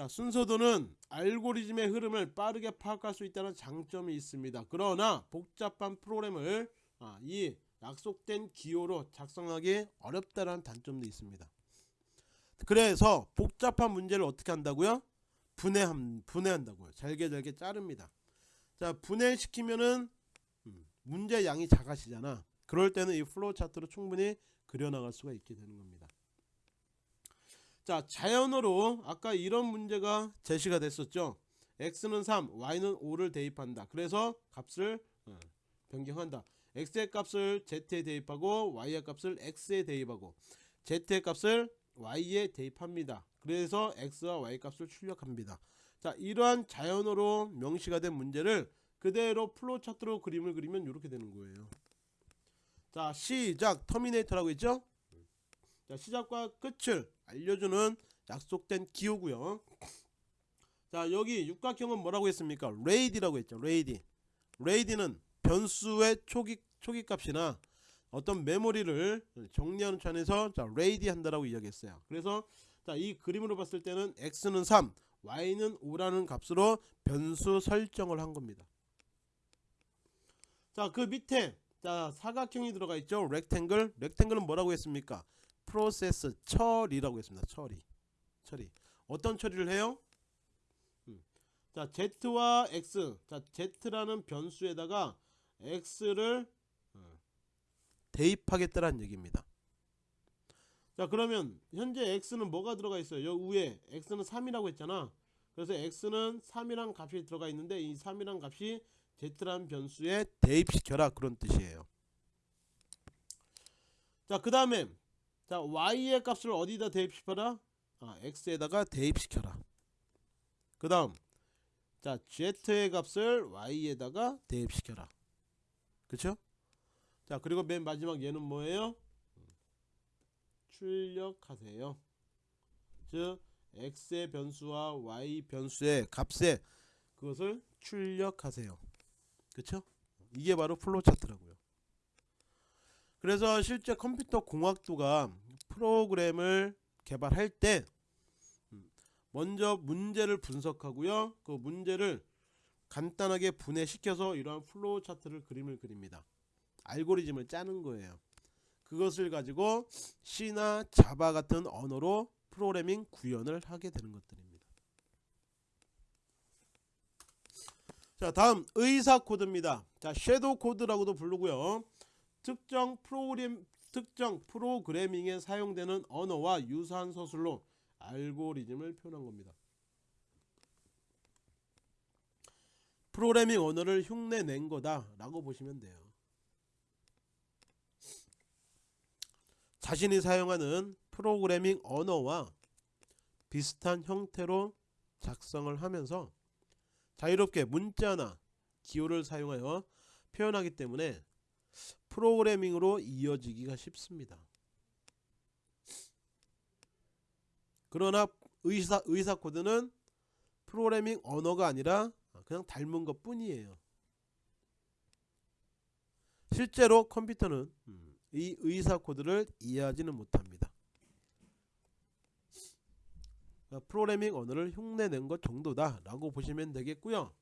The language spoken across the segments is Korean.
자 순서도는 알고리즘의 흐름을 빠르게 파악할 수 있다는 장점이 있습니다. 그러나 복잡한 프로그램을 아, 이 약속된 기호로 작성하기 어렵다는 단점도 있습니다. 그래서 복잡한 문제를 어떻게 한다고요? 분해함, 분해한다고요. 잘게 잘게 자릅니다. 자 분해시키면은 음, 문제 양이 작아지잖아. 그럴 때는 이 플로우 차트로 충분히 그려나갈 수가 있게 되는 겁니다. 자 자연어로 아까 이런 문제가 제시가 됐었죠. X는 3 y는 5를 대입한다. 그래서 값을 어, 변경한다. X의 값을 z에 대입하고 y의 값을 x에 대입하고 z의 값을 y에 대입합니다. 그래서 x와 y 값을 출력합니다. 자 이러한 자연어로 명시가 된 문제를 그대로 플로우 차트로 그림을 그리면 이렇게 되는 거예요. 자 시작! terminator라고 했죠 자 시작과 끝을 알려주는 약속된 기호고요. 자 여기 육각형은 뭐라고 했습니까? ready라고 했죠 ready. ready는 변수의 초기 초기 값이나 어떤 메모리를 정리하는 차원에서 자 ready 한다라고 이야기했어요. 그래서 자 이 그림으로 봤을 때는 x는 3 y는 5라는 값으로 변수 설정을 한 겁니다. 자그 밑에 자 사각형이 들어가 있죠. 렉탱글 렉탱글은 뭐라고 했습니까 프로세스 처리라고 했습니다. 처리. 처리. 어떤 처리를 해요? 음. 자, z와 x. 자, z라는 변수에다가 x를 어, 대입하겠다라는 얘기입니다. 자, 그러면 현재 x는 뭐가 들어가 있어요? 여 위에 x는 3이라고 했잖아. 그래서 x는 3이란 값이 들어가 있는데 이 3이란 값이 z라는 변수에 대입시켜라 그런 뜻이에요. 자, 그 다음에 자 y의 값을 어디다 대입시켜라? 아, x에다가 대입시켜라. 그 다음 자 z의 값을 y에다가 대입시켜라. 그쵸? 자 그리고 맨 마지막 얘는 뭐예요? 출력하세요. 즉 x의 변수와 y 변수의 값에 그것을 출력하세요. 그쵸? 이게 바로 플로우 차트라고요 그래서 실제 컴퓨터 공학도가 프로그램을 개발할 때 음, 먼저 문제를 분석하고요. 그 문제를 간단하게 분해시켜서 이러한 플로우 차트를 그림을 그립니다. 알고리즘을 짜는 거예요. 그것을 가지고 C나 자바 같은 언어로 프로그래밍 구현을 하게 되는 것들입니다. 자 다음 의사 코드입니다. 자 섀도우 코드라고도 부르고요 특정 프로그램 특정 프로그래밍에 사용되는 언어와 유사한 서술로 알고리즘을 표현한 겁니다. 프로그래밍 언어를 흉내 낸 거다 라고 보시면 돼요. 자신이 사용하는 프로그래밍 언어와 비슷한 형태로 작성을 하면서 자유롭게 문자나 기호를 사용하여 표현하기 때문에 프로그래밍으로 이어지기가 쉽습니다. 그러나 의사, 의사 코드는 프로그래밍 언어가 아니라 그냥 닮은 것 뿐이에요. 실제로 컴퓨터는 이 의사 코드를 이해하지는 못합니다. 프로그래밍 언어를 흉내낸 것 정도다 라고 보시면 되겠고요.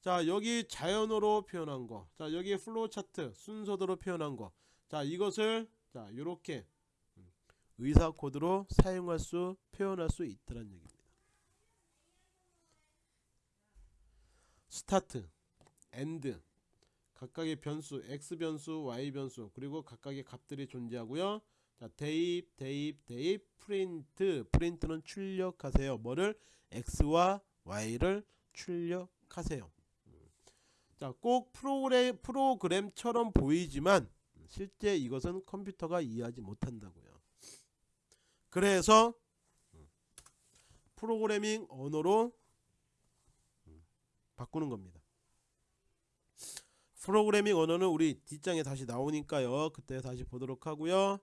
자 여기 자연어로 표현한 거자 여기 플로우 차트 순서대로 표현한 거자 이것을 자 요렇게 의사 코드로 사용할 수 표현할 수 있다는 얘기입니다. start end 각각의 변수 x 변수 y 변수 그리고 각각의 값들이 존재하고요. 자 대입 대입 대입 프린트 프린트는 출력하세요. 뭐를? x와 y를 출력하세요 자, 꼭 프로그램, 프로그램처럼 보이지만 실제 이것은 컴퓨터가 이해하지 못한다고요. 그래서 프로그래밍 언어로 바꾸는 겁니다. 프로그래밍 언어는 우리 뒷장에 다시 나오니까요. 그때 다시 보도록 하고요.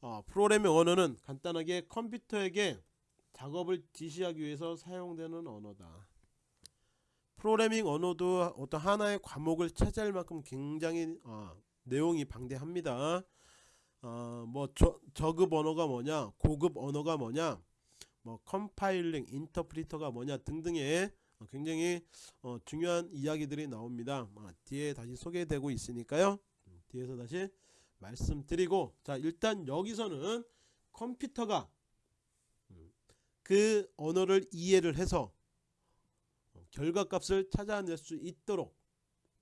어, 프로그래밍 언어는 간단하게 컴퓨터에게 작업을 지시하기 위해서 사용되는 언어다. 프로그래밍 언어도 어떤 하나의 과목을 차지할 만큼 굉장히 어, 내용이 방대합니다. 어, 뭐 저, 저급 언어가 뭐냐, 고급 언어가 뭐냐, 뭐 compiling, 인터프리터가 뭐냐 등등의 어, 굉장히 어, 중요한 이야기들이 나옵니다. 어, 뒤에 다시 소개되고 있으니까요. 음, 뒤에서 다시 말씀드리고 자 일단 여기서는 컴퓨터가 음, 그 언어를 이해를 해서 어, 결과값을 찾아낼 수 있도록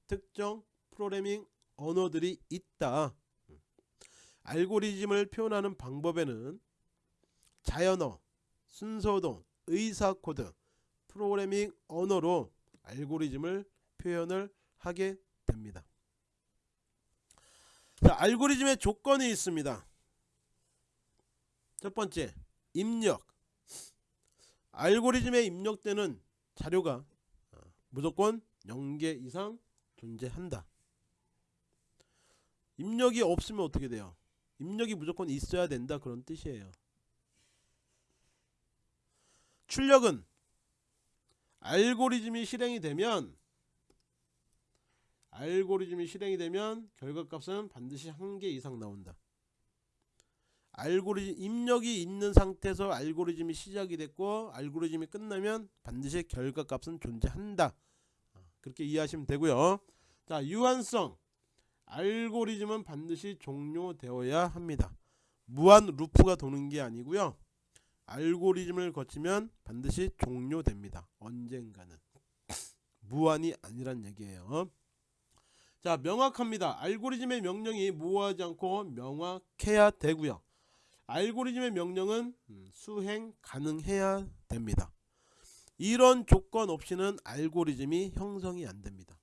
특정 프로그래밍 언어들이 있다. 음. 알고리즘을 표현하는 방법에는 자연어, 순서도, 의사코드, 프로그래밍 언어로 알고리즘을 표현을 하게 됩니다. 자, 알고리즘의 조건이 있습니다. 첫 번째, 입력. 알고리즘에 입력되는 자료가 어, 무조건 0개 이상 존재한다. 입력이 없으면 어떻게 돼요? 입력이 무조건 있어야 된다 그런 뜻이에요. 출력은 알고리즘이 실행이 되면 알고리즘이 실행이 되면 결과값은 반드시 한 개 이상 나온다. 알고리즘 입력이 있는 상태에서 알고리즘이 시작이 됐고 알고리즘이 끝나면 반드시 결과값은 존재한다. 그렇게 이해하시면 되고요. 자, 유한성. 알고리즘은 반드시 종료되어야 합니다. 무한 루프가 도는 게 아니고요. 알고리즘을 거치면 반드시 종료됩니다. 언젠가는. 무한이 아니란 얘기예요. 자, 명확합니다. 알고리즘의 명령이 모호하지 않고 명확해야 되고요. 알고리즘의 명령은 음, 수행 가능해야 됩니다. 이런 조건 없이는 알고리즘이 형성이 안 됩니다.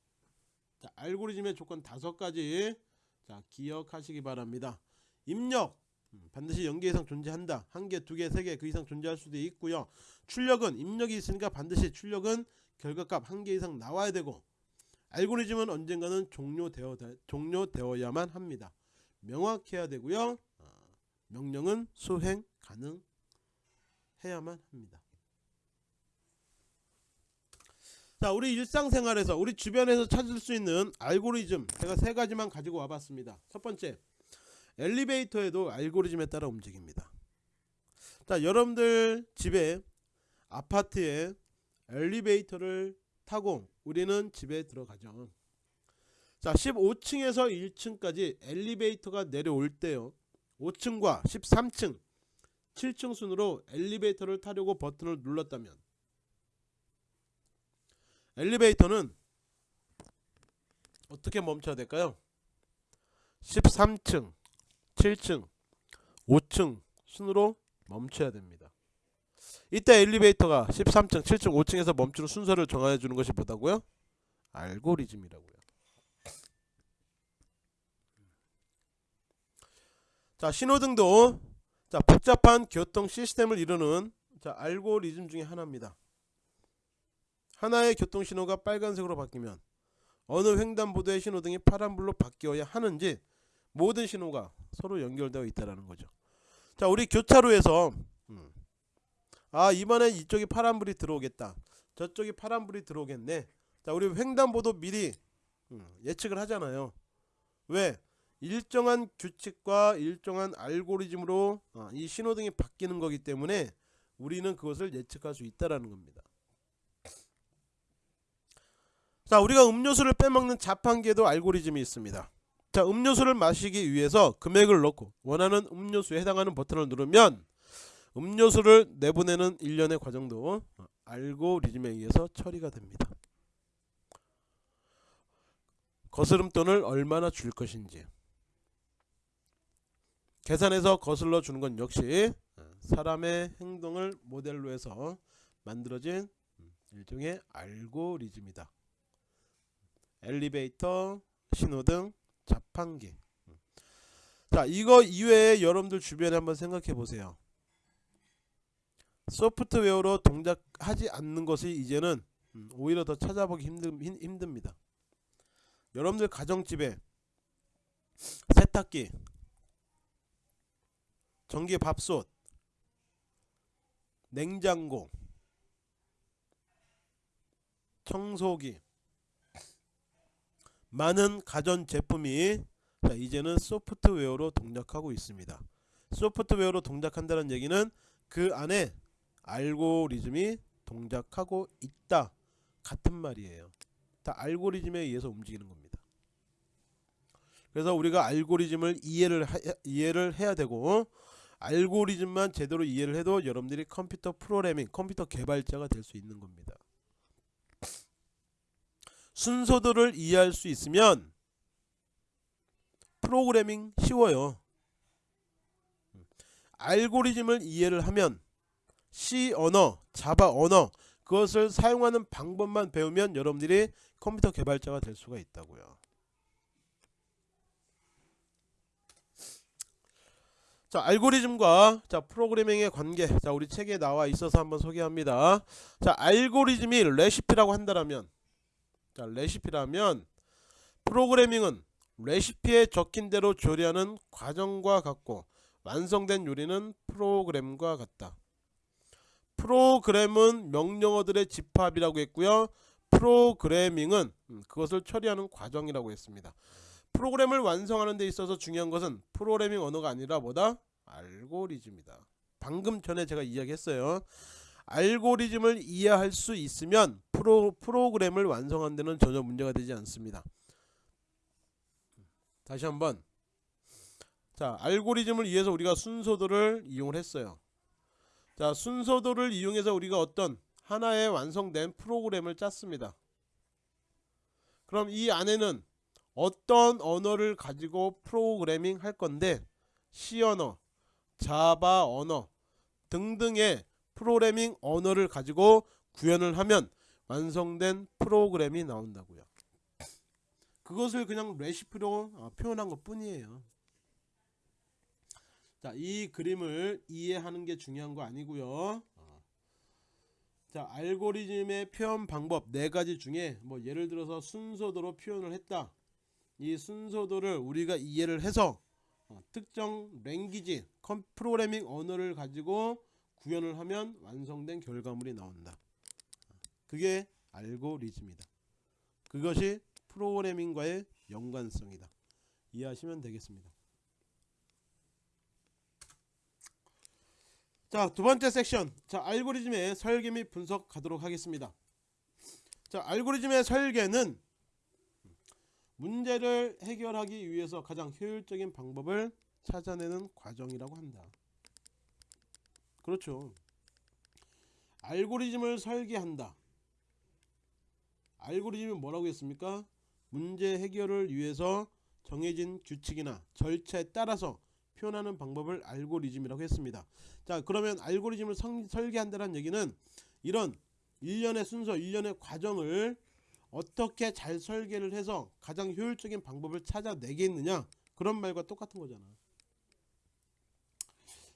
자, 알고리즘의 조건 다섯 가지 자, 기억하시기 바랍니다. 입력 음, 반드시 0개 이상 존재한다. 한 개, 두 개, 세 개 그 이상 존재할 수도 있고요. 출력은 입력이 있으니까 반드시 출력은 결과값 한 개 이상 나와야 되고 알고리즘은 언젠가는 종료되어 종료되어야만 합니다. 명확해야 되고요. 어, 명령은 수행 가능해야만 합니다. 자, 우리 일상생활에서 우리 주변에서 찾을 수 있는 알고리즘 제가 세 가지만 가지고 와봤습니다. 첫 번째, 엘리베이터에도 알고리즘에 따라 움직입니다. 자, 여러분들 집에 아파트에 엘리베이터를 타고 우리는 집에 들어가죠. 자, 15층에서 1층까지 엘리베이터가 내려올 때요. 5층과 13층, 7층 순으로 엘리베이터를 타려고 버튼을 눌렀다면 엘리베이터는 어떻게 멈춰야 될까요? 13층, 7층, 5층 순으로 멈춰야 됩니다. 이때 엘리베이터가 13층, 7층, 5층에서 멈추는 순서를 정해 주는 것이 뭐다고요? 알고리즘이라고요. 자, 신호등도 자, 복잡한 교통 시스템을 이루는 자, 알고리즘 중에 하나입니다. 하나의 교통신호가 빨간색으로 바뀌면 어느 횡단보도의 신호등이 파란불로 바뀌어야 하는지 모든 신호가 서로 연결되어 있다는 거죠. 자, 우리 교차로에서 음, 아 이번엔 이쪽이 파란불이 들어오겠다. 저쪽이 파란불이 들어오겠네. 자, 우리 횡단보도 미리 음, 예측을 하잖아요. 왜? 일정한 규칙과 일정한 알고리즘으로 어, 이 신호등이 바뀌는 거기 때문에 우리는 그것을 예측할 수 있다라는 겁니다. 자 우리가 음료수를 빼먹는 자판기에도 알고리즘이 있습니다. 자 음료수를 마시기 위해서 금액을 넣고 원하는 음료수에 해당하는 버튼을 누르면 음료수를 내보내는 일련의 과정도 알고리즘에 의해서 처리가 됩니다. 거스름돈을 얼마나 줄 것인지 계산해서 거슬러 주는 건 역시 사람의 행동을 모델로 해서 만들어진 일종의 알고리즘이다 엘리베이터, 신호등, 자판기. 자, 이거 이외에 여러분들 주변에 한번 생각해 보세요. 소프트웨어로 동작하지 않는 것이 이제는 음, 오히려 더 찾아보기 힘든, 힘듭니다. 여러분들 가정집에 세탁기, 전기 밥솥, 냉장고, 청소기 많은 가전 제품이 자, 이제는 소프트웨어로 동작하고 있습니다. 소프트웨어로 동작한다는 얘기는 그 안에 알고리즘이 동작하고 있다 같은 말이에요. 다 알고리즘에 의해서 움직이는 겁니다. 그래서 우리가 알고리즘을 이해를 하, 이해를 해야 되고 알고리즘만 제대로 이해를 해도 여러분들이 컴퓨터 프로그래밍, 컴퓨터 개발자가 될 수 있는 겁니다. 순서들을 이해할 수 있으면 프로그래밍 쉬워요. 알고리즘을 이해를 하면 C 언어, 자바 언어 그것을 사용하는 방법만 배우면 여러분들이 컴퓨터 개발자가 될 수가 있다고요. 자 알고리즘과 자 프로그래밍의 관계. 자 우리 책에 나와 있어서 한번 소개합니다. 자 알고리즘이 레시피라고 한다면 자 레시피라면 프로그래밍은 레시피에 적힌 대로 조리하는 과정과 같고 완성된 요리는 프로그램과 같다. 프로그램은 명령어들의 집합이라고 했고요. 프로그래밍은 음, 그것을 처리하는 과정이라고 했습니다. 프로그램을 완성하는 데 있어서 중요한 것은 프로그래밍 언어가 아니라 뭐다? 알고리즘이다. 방금 전에 제가 이야기했어요. 알고리즘을 이해할 수 있으면 프로, 프로그램을 완성하는 데는 전혀 문제가 되지 않습니다. 다시 한번 자 알고리즘을 이해해서 우리가 순서도를 이용을 했어요. 자 순서도를 이용해서 우리가 어떤 하나의 완성된 프로그램을 짰습니다. 그럼 이 안에는 어떤 언어를 가지고 프로그래밍 할 건데 C 언어, 자바 언어 등등의 프로그래밍 언어를 가지고 구현을 하면 완성된 프로그램이 나온다고요. 그것을 그냥 레시피로 어, 표현한 것 뿐이에요. 자, 이 그림을 이해하는 게 중요한 거 아니고요. 어. 자, 알고리즘의 표현 방법 네 가지 중에 뭐 예를 들어서 순서도로 표현을 했다. 이 순서도를 우리가 이해를 해서 어, 특정 랭귀지 프로그래밍 언어를 가지고 구현을 하면 완성된 결과물이 나온다. 그게 알고리즘이다. 그것이 프로그래밍과의 연관성이다. 이해하시면 되겠습니다. 자, 두 번째 섹션. 자, 알고리즘의 설계 및 분석 가도록 하겠습니다. 자, 알고리즘의 설계는 문제를 해결하기 위해서 가장 효율적인 방법을 찾아내는 과정이라고 한다. 그렇죠. 알고리즘을 설계한다. 알고리즘이 뭐라고 했습니까? 문제 해결을 위해서 정해진 규칙이나 절차에 따라서 표현하는 방법을 알고리즘이라고 했습니다. 자 그러면 알고리즘을 성, 설계한다는 얘기는 이런 일련의 순서, 일련의 과정을 어떻게 잘 설계를 해서 가장 효율적인 방법을 찾아내겠느냐? 그런 말과 똑같은 거잖아.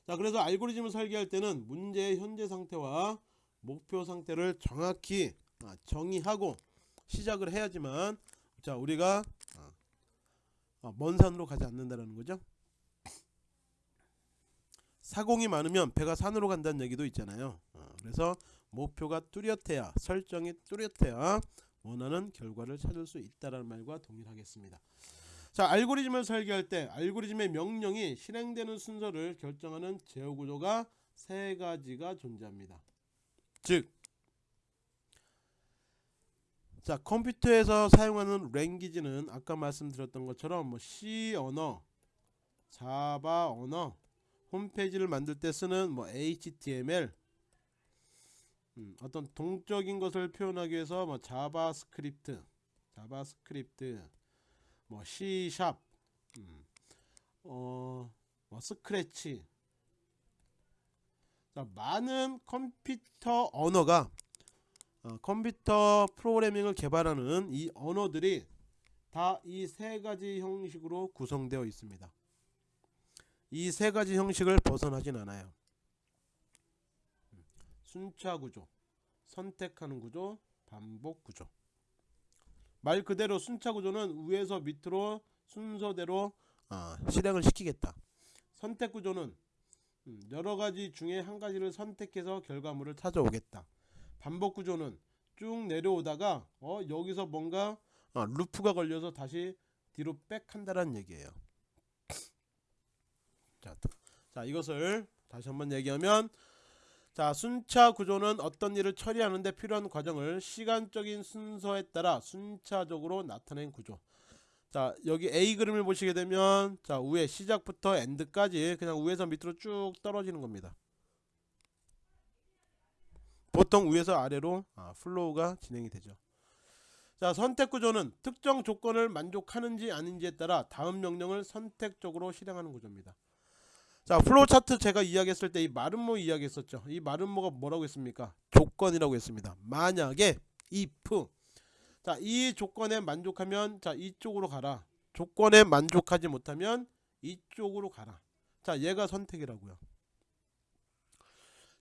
자 그래서 알고리즘을 설계할 때는 문제의 현재 상태와 목표 상태를 정확히 아, 정의하고 시작을 해야지만 자 우리가 아, 아, 먼 산으로 가지 않는다는 거죠? 사공이 많으면 배가 산으로 간다는 얘기도 있잖아요. 그래서 목표가 뚜렷해야 설정이 뚜렷해야 원하는 결과를 찾을 수 있다는 말과 동일하겠습니다. 자 알고리즘을 설계할 때 알고리즘의 명령이 실행되는 순서를 결정하는 제어 구조가 세 가지가 존재합니다. 즉, 자 컴퓨터에서 사용하는 랭귀지는 아까 말씀드렸던 것처럼 뭐 C 언어, 자바 언어, 홈페이지를 만들 때 쓰는 뭐 HTML, 음, 어떤 동적인 것을 표현하기 위해서 뭐 자바스크립트, 자바스크립트, 뭐 C sharp, 음, 어, 뭐 스크래치. 자, 많은 컴퓨터 언어가 어, 컴퓨터 프로그래밍을 개발하는 이 언어들이 다 이 세 가지 형식으로 구성되어 있습니다. 이 세 가지 형식을 벗어나진 않아요. 순차 구조, 선택하는 구조, 반복 구조. 말 그대로 순차 구조는 위에서 밑으로 순서대로 어, 실행을 시키겠다. 선택 구조는 음, 여러 가지 중에 한 가지를 선택해서 결과물을 찾아오겠다. 반복 구조는 쭉 내려오다가 어 여기서 뭔가 어, 루프가 걸려서 다시 뒤로 백한다는 얘기예요. 자, 자 이것을 다시 한번 얘기하면 자 순차 구조는 어떤 일을 처리하는데 필요한 과정을 시간적인 순서에 따라 순차적으로 나타낸 구조. 자 여기 A 그림을 보시게 되면 자 위에 시작부터 end까지 그냥 위에서 밑으로 쭉 떨어지는 겁니다. 보통 위에서 아래로 아, flow가 진행이 되죠. 자 선택 구조는 특정 조건을 만족하는지 아닌지에 따라 다음 명령을 선택적으로 실행하는 구조입니다 자 플로우 차트 제가 이야기했을 때 이 마름모 이야기했었죠. 이 마름모가 뭐라고 했습니까? 조건이라고 했습니다. 만약에 if. 자이 조건에 만족하면 자 이쪽으로 가라. 조건에 만족하지 못하면 이쪽으로 가라. 자 얘가 선택이라고요.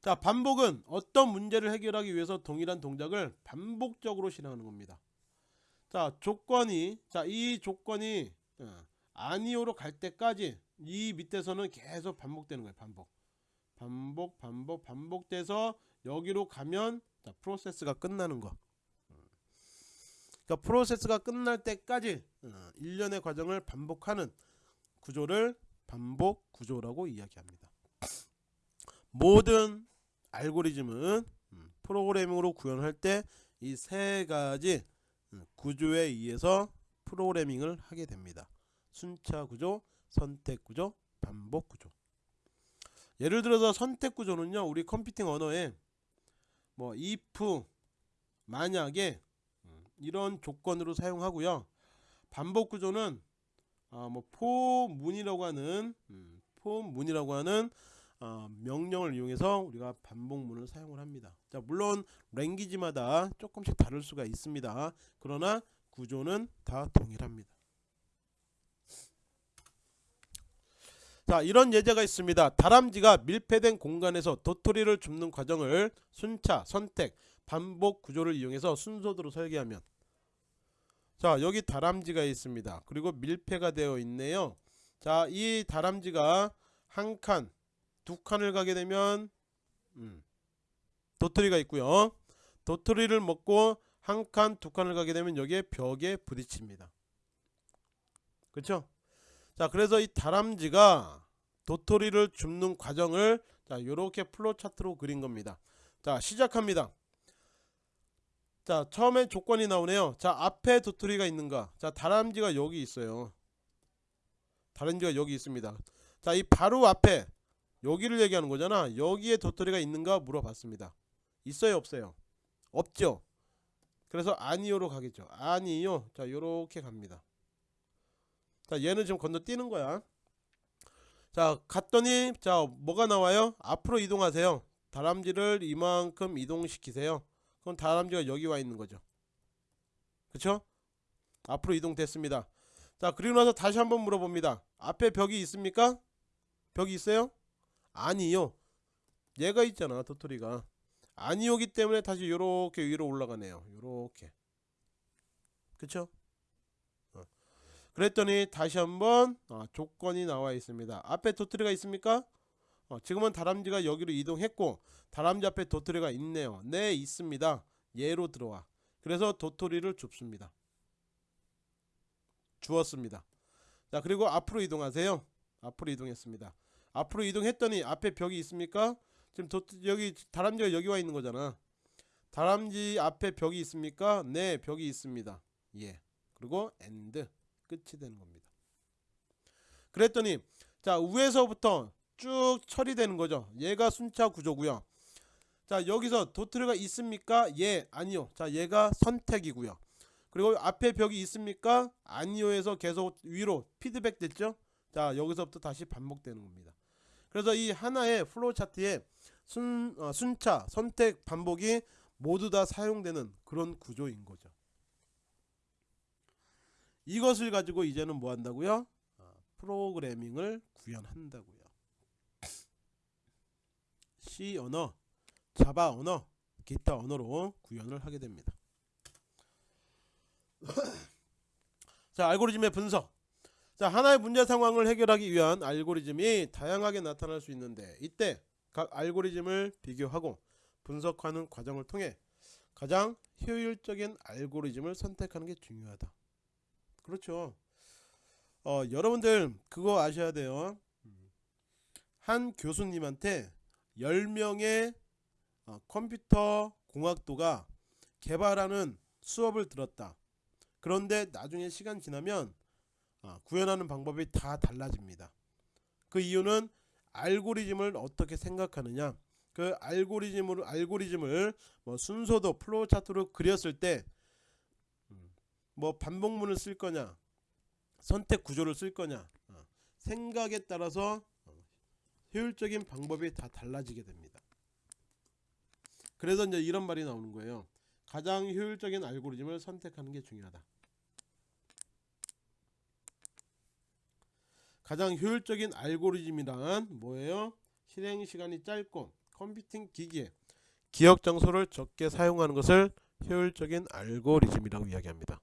자 반복은 어떤 문제를 해결하기 위해서 동일한 동작을 반복적으로 실행하는 겁니다. 자 조건이 자 이 조건이 어, 아니오로 갈 때까지 이 밑에서는 계속 반복되는 거예요 반복. 반복 반복 반복돼서 여기로 가면 자 프로세스가 끝나는 거. 그러니까 프로세스가 끝날 때까지 어, 일련의 과정을 반복하는 구조를 반복 구조라고 이야기합니다. 모든 알고리즘은 음, 프로그래밍으로 구현할 때 이 세 가지 음, 구조에 의해서 프로그래밍을 하게 됩니다 순차 구조 선택 구조, 반복 구조. 예를 들어서 선택 구조는요, 우리 컴퓨팅 언어에 뭐 if 만약에 음, 이런 조건으로 사용하고요. 반복 구조는 어, 뭐 for문이라고 하는 음, for문이라고 하는 어, 명령을 이용해서 우리가 반복문을 사용을 합니다. 자, 물론 랭귀지마다 조금씩 다를 수가 있습니다. 그러나 구조는 다 동일합니다. 자 이런 예제가 있습니다. 다람쥐가 밀폐된 공간에서 도토리를 줍는 과정을 순차 선택 반복 구조를 이용해서 순서대로 설계하면. 자 여기 다람쥐가 있습니다. 그리고 밀폐가 되어 있네요. 자 이 다람쥐가 한 칸 두 칸을 가게 되면 음, 도토리가 있고요. 도토리를 먹고 한 칸 두 칸을 가게 되면 여기에 벽에 부딪힙니다. 그쵸 자 그래서 이 다람쥐가 도토리를 줍는 과정을 자 요렇게 플로 차트로 그린 겁니다. 자 시작합니다. 자 처음에 조건이 나오네요. 자 앞에 도토리가 있는가? 자 다람쥐가 여기 있어요. 다람쥐가 여기 있습니다. 자 이 바로 앞에 여기를 얘기하는 거잖아. 여기에 도토리가 있는가 물어봤습니다. 있어요 없어요? 없죠? 그래서 아니요로 가겠죠. 아니요. 자 요렇게 갑니다 자 얘는 지금 건너뛰는 거야. 자 갔더니 자 뭐가 나와요? 앞으로 이동하세요. 다람쥐를 이만큼 이동시키세요. 그럼 다람쥐가 여기 와 있는 거죠. 그쵸? 앞으로 이동됐습니다. 자 그리고 나서 다시 한번 물어봅니다. 앞에 벽이 있습니까? 벽이 있어요? 아니요. 얘가 있잖아 도토리가. 아니오기 때문에 다시 요렇게 위로 올라가네요. 요렇게. 그쵸 그랬더니 다시 한번 어, 조건이 나와 있습니다. 앞에 도토리가 있습니까? 어, 지금은 다람쥐가 여기로 이동했고 다람쥐 앞에 도토리가 있네요. 네 있습니다. 얘로 들어와. 그래서 도토리를 줍습니다. 주었습니다. 자 그리고 앞으로 이동하세요. 앞으로 이동했습니다. 앞으로 이동했더니 앞에 벽이 있습니까? 지금 도, 여기 다람쥐가 여기 와 있는 거잖아. 다람쥐 앞에 벽이 있습니까? 네 벽이 있습니다. 예. 그리고 end 끝이 되는 겁니다. 그랬더니 자 위에서부터 쭉 처리되는 거죠. 얘가 순차 구조고요. 자 여기서 도토리가 있습니까? 예 아니요. 자 얘가 선택이고요. 그리고 앞에 벽이 있습니까? 아니요 에서 계속 위로 피드백 됐죠. 자 여기서부터 다시 반복되는 겁니다. 그래서 이 하나의 플로우 차트에 순, 어, 순차 선택 반복이 모두 다 사용되는 그런 구조인 거죠. 이것을 가지고 이제는 뭐 한다고요? 어, 프로그래밍을 구현한다고요. C 언어, 자바 언어, 기타 언어로 구현을 하게 됩니다. 자, 알고리즘의 분석. 자, 하나의 문제 상황을 해결하기 위한 알고리즘이 다양하게 나타날 수 있는데 이때 각 알고리즘을 비교하고 분석하는 과정을 통해 가장 효율적인 알고리즘을 선택하는 게 중요하다. 그렇죠. 어, 여러분들 그거 아셔야 돼요. 한 교수님한테 10명의 어, 컴퓨터 공학도가 개발하는 수업을 들었다. 그런데 나중에 시간 지나면 어, 구현하는 방법이 다 달라집니다. 그 이유는 알고리즘을 어떻게 생각하느냐. 그 알고리즘으로 알고리즘을 뭐 순서도 플로우 차트로 그렸을 때 뭐 반복문을 쓸 거냐, 선택 구조를 쓸 거냐, 어, 생각에 따라서 어, 효율적인 방법이 다 달라지게 됩니다. 그래서 이제 이런 말이 나오는 거예요. 가장 효율적인 알고리즘을 선택하는 게 중요하다. 가장 효율적인 알고리즘이란 뭐예요? 실행 시간이 짧고 컴퓨팅 기기에 기억 장소를 적게 사용하는 것을 효율적인 알고리즘이라고 이야기합니다.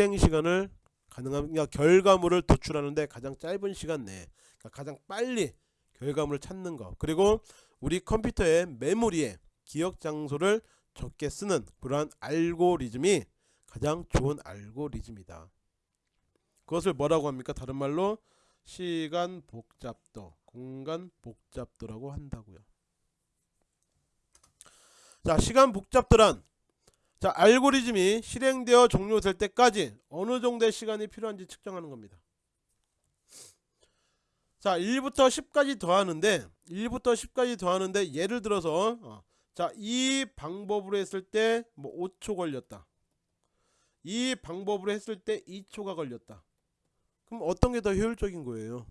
실행 시간을 가능한 그러니까 결과물을 도출하는데 가장 짧은 시간 내에 그러니까 가장 빨리 결과물을 찾는 거 그리고 우리 컴퓨터의 메모리에 기억 장소를 적게 쓰는 그러한 알고리즘이 가장 좋은 알고리즘이다. 그것을 뭐라고 합니까? 다른 말로 시간 복잡도, 공간 복잡도라고 한다고요. 자, 시간 복잡도란 자, 알고리즘이 실행되어 종료될 때까지 어느 정도의 시간이 필요한지 측정하는 겁니다. 자, 1부터 10까지 더하는데 1부터 10까지 더하는데 예를 들어서 어, 자, 이 방법으로 했을 때 뭐 5초 걸렸다. 이 방법으로 했을 때 2초가 걸렸다. 그럼 어떤 게 더 효율적인 거예요?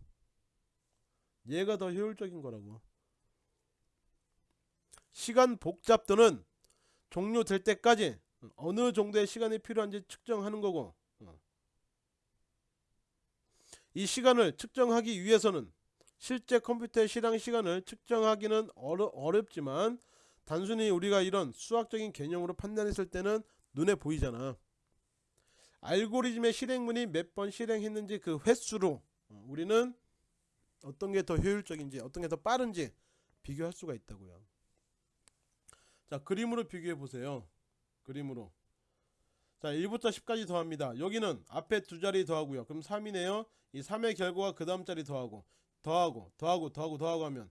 얘가 더 효율적인 거라고. 시간 복잡도는 종료될 때까지 어느 정도의 시간이 필요한지 측정하는 거고 이 시간을 측정하기 위해서는 실제 컴퓨터의 실행 시간을 측정하기는 어려, 어렵지만 단순히 우리가 이런 수학적인 개념으로 판단했을 때는 눈에 보이잖아. 알고리즘의 실행문이 몇 번 실행했는지 그 횟수로 우리는 어떤 게 더 효율적인지 어떤 게 더 빠른지 비교할 수가 있다고요. 자 그림으로 비교해 보세요. 그림으로 자 1부터 10까지 더합니다. 여기는 앞에 두 자리 더하고요. 그럼 3이네요. 이 3의 결과가 그 다음 자리 더하고 더하고 더하고 더하고 더하고 하면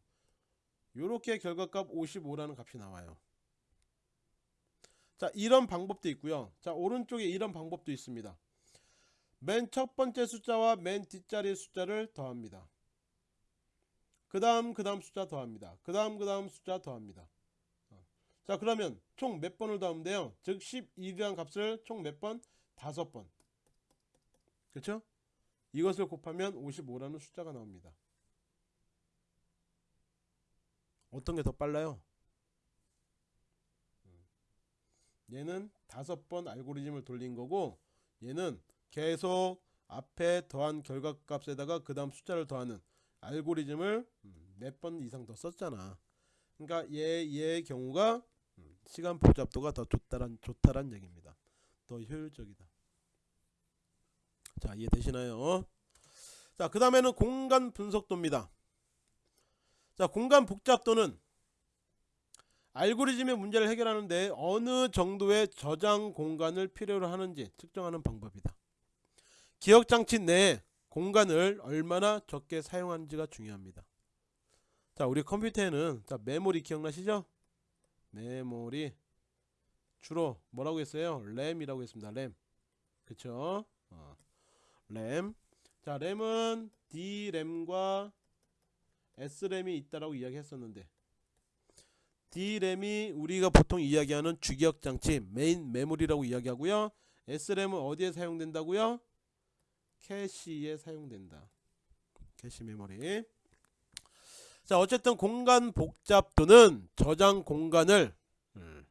요렇게 결과값 55라는 값이 나와요. 자 이런 방법도 있고요. 자 오른쪽에 이런 방법도 있습니다. 맨 첫 번째 숫자와 맨 뒷자리 숫자를 더합니다. 그 다음 그 다음 숫자 더합니다. 그 다음 그 다음 숫자 더합니다. 자 그러면 총 몇 번을 더하면 돼요? 즉 11이라는 값을 총 몇 번? 다섯 번 그쵸? 이것을 곱하면 55라는 숫자가 나옵니다. 어떤 게 더 빨라요? 얘는 다섯 번 알고리즘을 돌린 거고 얘는 계속 앞에 더한 결과값에다가 그 다음 숫자를 더하는 알고리즘을 몇 번 이상 더 썼잖아. 그러니까 얘, 얘의 경우가 시간 복잡도가 더 좋다란 좋다란 얘기입니다. 더 효율적이다. 자 이해되시나요? 자 그 다음에는 공간 분석도입니다. 자 공간 복잡도는 알고리즘의 문제를 해결하는데 어느 정도의 저장 공간을 필요로 하는지 측정하는 방법이다. 기억장치 내에 공간을 얼마나 적게 사용하는지가 중요합니다. 자 우리 컴퓨터에는 자 메모리 기억나시죠? 메모리 주로 뭐라고 했어요? 램이라고 했습니다. 램. 그쵸? 어. 램. 자, 램은 D램과 S램이 있다라고 이야기했었는데 D램이 우리가 보통 이야기하는 주기억 장치 메인 메모리라고 이야기하고요. S램은 어디에 사용된다고요? 캐시에 사용된다. 캐시 메모리. 자 어쨌든 공간 복잡도는 저장 공간을 음,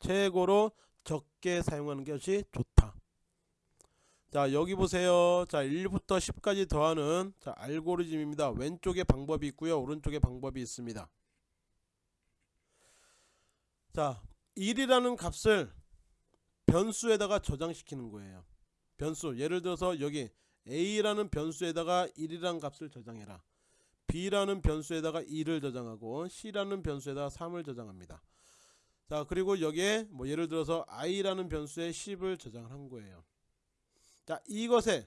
최고로 적게 사용하는 것이 좋다. 자 여기 보세요. 자 1부터 10까지 더하는 자 알고리즘입니다. 왼쪽에 방법이 있고요. 오른쪽에 방법이 있습니다. 자 1이라는 값을 변수에다가 저장시키는 거예요. 변수. 예를 들어서 여기 a라는 변수에다가 1이라는 값을 저장해라 b라는 변수에다가 2를 저장하고 c라는 변수에다가 3을 저장합니다. 자 그리고 여기에 뭐 예를 들어서 i라는 변수에 10을 저장을 한 거예요. 자 이것에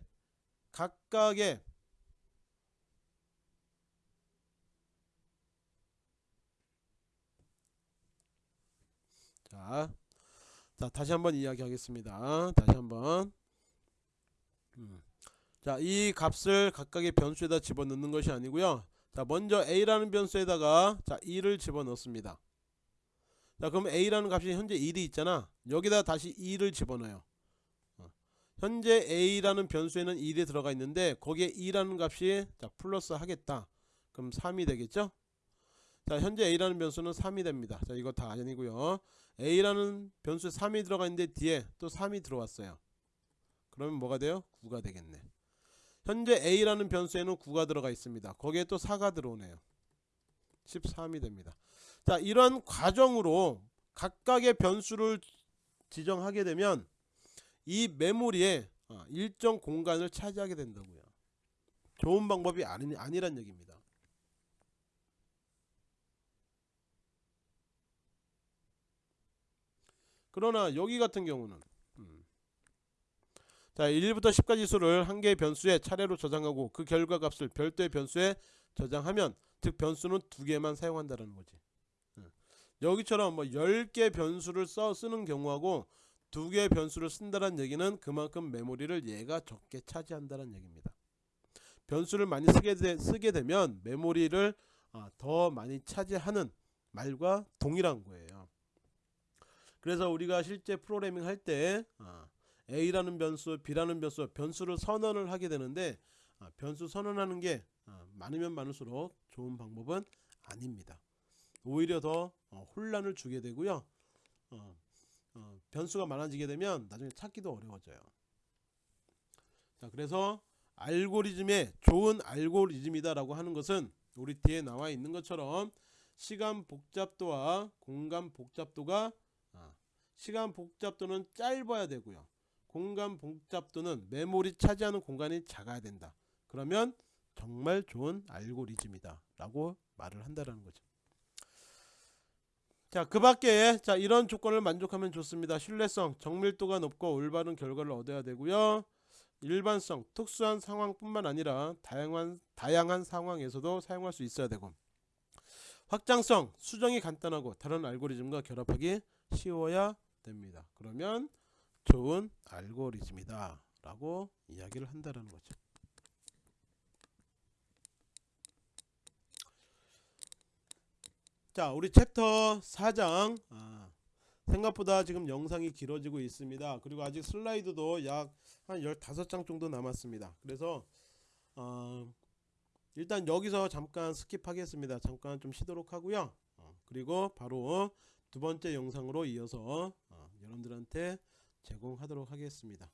각각의 자, 자 다시 한번 이야기하겠습니다. 다시 한번. 음. 자, 이 값을 각각의 변수에다 집어넣는 것이 아니고요. 자, 먼저 a라는 변수에다가 자 2를 집어넣습니다. 자, 그럼 a라는 값이 현재 1이 있잖아. 여기다 다시 2를 집어넣어요. 어. 현재 a라는 변수에는 1이 들어가 있는데 거기에 2라는 값이 자 플러스 하겠다. 그럼 3이 되겠죠? 자, 현재 a라는 변수는 3이 됩니다. 자, 이거 다 아니고요. a라는 변수에 3이 들어가 있는데 뒤에 또 3이 들어왔어요. 그러면 뭐가 돼요? 9가 되겠네. 현재 a라는 변수에는 9가 들어가 있습니다. 거기에 또 4가 들어오네요. 13이 됩니다. 자, 이런 과정으로 각각의 변수를 지정하게 되면 이 메모리에 어, 일정 공간을 차지하게 된다고요. 좋은 방법이 아니, 아니란 얘기입니다. 그러나 여기 같은 경우는 음. 자 1부터 10까지 수를 한 개의 변수에 차례로 저장하고 그 결과 값을 별도의 변수에 저장하면 즉 변수는 두 개만 사용한다는 거지. 음. 여기처럼 뭐 10개 변수를 써 쓰는 경우하고 두 개의 변수를 쓴다는 얘기는 그만큼 메모리를 얘가 적게 차지한다는 얘기입니다. 변수를 많이 쓰게, 되, 쓰게 되면 메모리를 아, 더 많이 차지하는 말과 동일한 거예요. 그래서 우리가 실제 프로그래밍 할때 아, A라는 변수, B라는 변수, 변수를 선언을 하게 되는데 아, 변수 선언하는 게 아, 많으면 많을수록 좋은 방법은 아닙니다. 오히려 더 어, 혼란을 주게 되고요. 어, 어, 변수가 많아지게 되면 나중에 찾기도 어려워져요. 자, 그래서 알고리즘의 좋은 알고리즘이다 라고 하는 것은 우리 뒤에 나와 있는 것처럼 시간 복잡도와 공간 복잡도가 시간 복잡도는 짧아야 되고요. 공간 복잡도는 메모리 차지하는 공간이 작아야 된다. 그러면 정말 좋은 알고리즘이다 라고 말을 한다는 거죠. 자, 그 밖에 자, 이런 조건을 만족하면 좋습니다. 신뢰성, 정밀도가 높고 올바른 결과를 얻어야 되고요. 일반성, 특수한 상황뿐만 아니라 다양한 다양한 상황에서도 사용할 수 있어야 되고 확장성, 수정이 간단하고 다른 알고리즘과 결합하기 쉬워야 됩니다. 그러면 좋은 알고리즘이다 라고 이야기를 한다는 거죠. 자 우리 챕터 4장 아, 생각보다 지금 영상이 길어지고 있습니다. 그리고 아직 슬라이드도 약 한 15장 정도 남았습니다. 그래서 어, 일단 여기서 잠깐 스킵하겠습니다. 잠깐 좀 쉬도록 하고요. 어, 그리고 바로 두 번째 영상으로 이어서 어, 여러분들한테 제공하도록 하겠습니다.